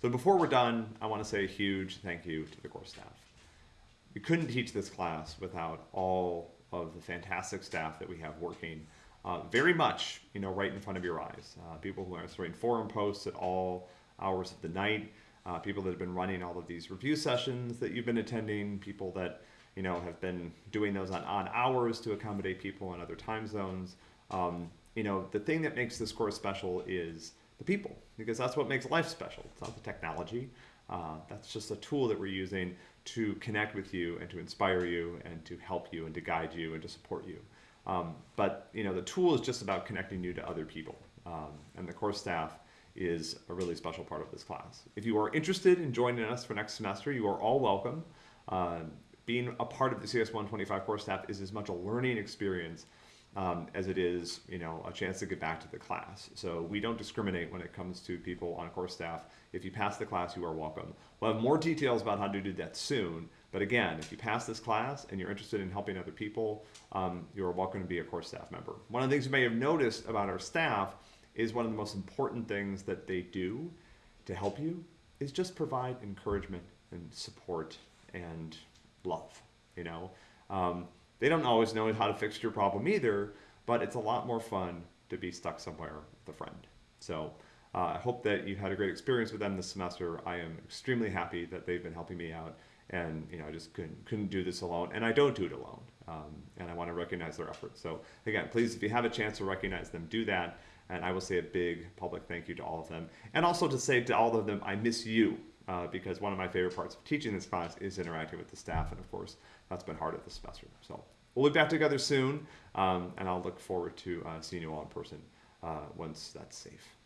So before we're done, I want to say a huge thank you to the course staff. We couldn't teach this class without all of the fantastic staff that we have working uh, very much, you know, right in front of your eyes. Uh, people who are answering forum posts at all hours of the night, uh, people that have been running all of these review sessions that you've been attending, people that, you know, have been doing those on, on hours to accommodate people in other time zones. Um, you know, the thing that makes this course special is the people, because that's what makes life special. It's not the technology. Uh, that's just a tool that we're using to connect with you and to inspire you and to help you and to guide you and to support you. Um, but you know, the tool is just about connecting you to other people. Um, and the course staff is a really special part of this class. If you are interested in joining us for next semester, you are all welcome. Uh, being a part of the CS 125 course staff is as much a learning experience um, as it is, you know, a chance to get back to the class. So we don't discriminate when it comes to people on course staff. If you pass the class, you are welcome. We'll have more details about how to do that soon. But again, if you pass this class and you're interested in helping other people, um, you're welcome to be a course staff member. One of the things you may have noticed about our staff is one of the most important things that they do to help you is just provide encouragement and support and love, you know. Um, they don't always know how to fix your problem either, but it's a lot more fun to be stuck somewhere with a friend. So uh, I hope that you had a great experience with them this semester. I am extremely happy that they've been helping me out and you know I just couldn't couldn't do this alone and I don't do it alone um, and I want to recognize their efforts so again please if you have a chance to recognize them do that and I will say a big public thank you to all of them and also to say to all of them I miss you uh, because one of my favorite parts of teaching this class is interacting with the staff and of course that's been hard at this semester. So we'll be back together soon um, and I'll look forward to uh, seeing you all in person uh, once that's safe